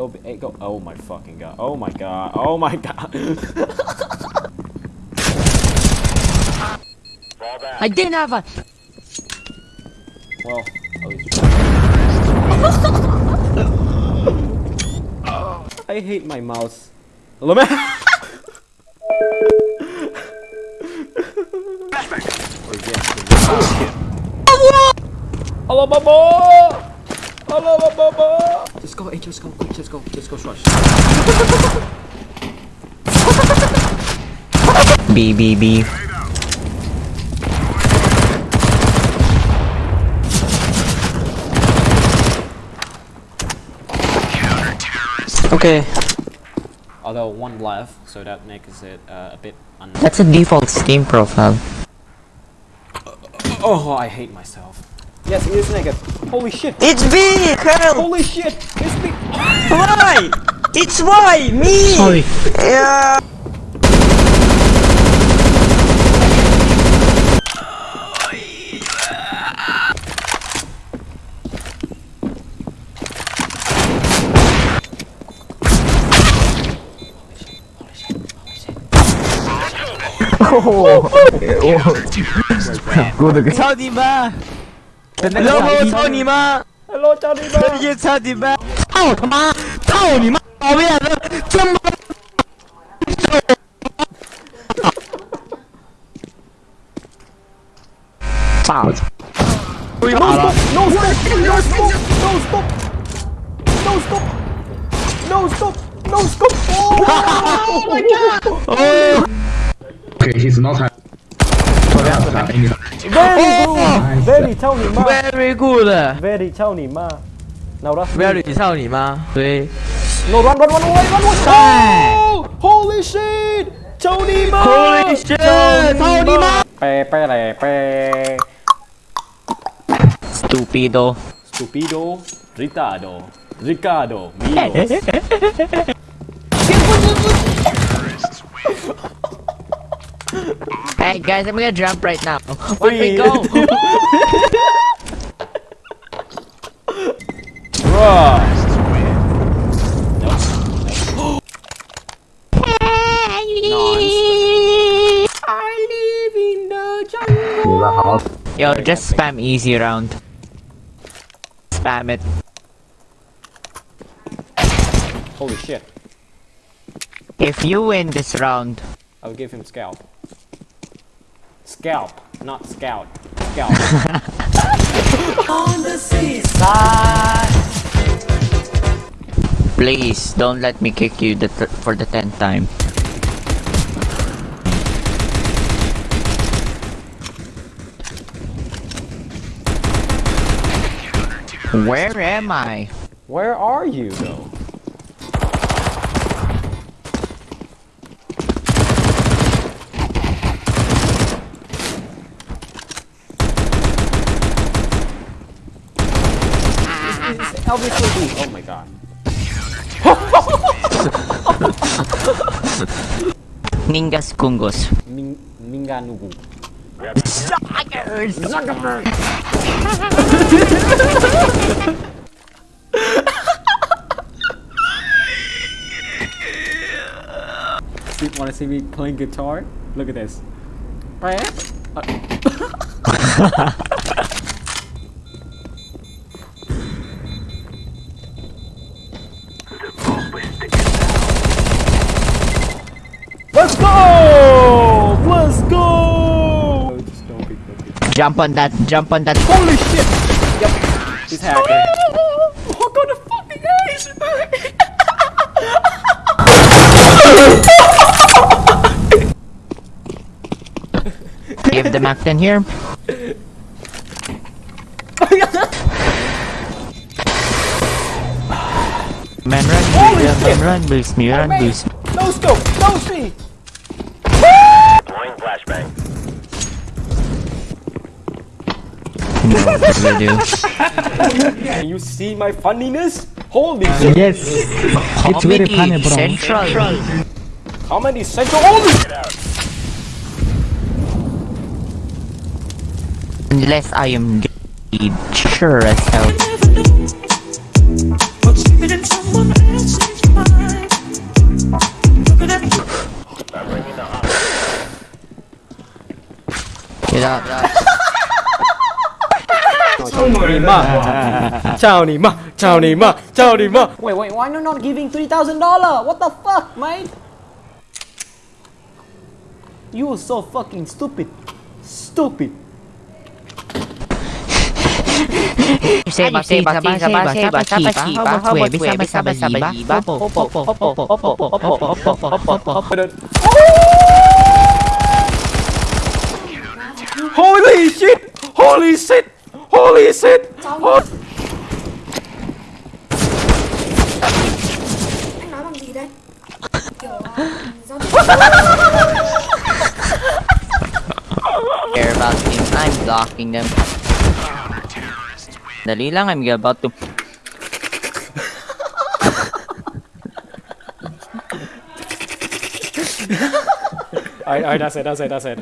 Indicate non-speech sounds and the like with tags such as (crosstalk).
Go B, A, go. Oh my fucking god. Oh my god. Oh my god. I didn't have a. well, at least. I hate my mouse. Hello, man. Or yes, oh shit. Hello, Bubba! Hello, Bubba! Just go, hey, just go, quick, just go, just go, rush. B B B. Okay, Although one left, so that makes it uh, a bit un. that's a default Steam profile. Oh, I hate myself. Yes, it is naked. Holy shit. It's big, hell. Holy shit. It's big. why? It's why? Me. Holy. Yeah. Oh, oh, oh. Good. Tadi ba? 然后操你妈！ Hello, Johnny 直接操你妈！操他妈！操你妈！讨厌的，这么。炸了！被打了！ No stop! No stop! No stop! No stop! No stop! No stop! (laughs) Oh my god! Oh, Okay, he's not high. Very good! Very 操你妈 very good. Very 操你妈 Now that's me. very 操你妈！对。 No, run, run, run away, run away! Oh! Holy shit! 操你妈 Holy shit！操你妈！呗呗嘞呗 Stupido. Stupido, Ricardo, Ricardo, Milos. (laughs) Hey guys, I'm gonna jump right now. When we go. two- Bruh. I live in the jungle. Yo, just spam easy round. Spam it. Holy shit. If you win this round, I'll give him scalp. Scalp, not scout. Scalp. (laughs) please don't let me kick you the th for the tenth time. Where am I? Where are you though? It's- it's Obviously, B. Oh my god. Ningas Kungos. Ming Minganugu. See, wanna see me playing guitar? Look at this. (laughs) Jump on that, jump on that. Holy shit! Yep. He's hacking. Oh, got a fucking ace! Give the Mac 10 here. Man run, Holy man, shit. run, boost me, run, man. boost me. No scope! No see! Throwing flashbang. more voodoo. (laughs) You see my funniness? Holy shit! Yes! it's very funny, bro. Central. How many central? Holy! Unless I am gay, sure as hell. (sighs) Get out. Nima. Nima. Chào Nima. Chào Nima. Wait, wait, why you not giving $3,000? What the fuck, mate? You are so fucking stupid. Stupid. Holy shit! Holy shit! Holy shit! Ho- anh nói bằng gì đây kiểu care about him. I'm blocking them. Dali lang, I'm about to... Alright, alright, that's it, that's it, that's it.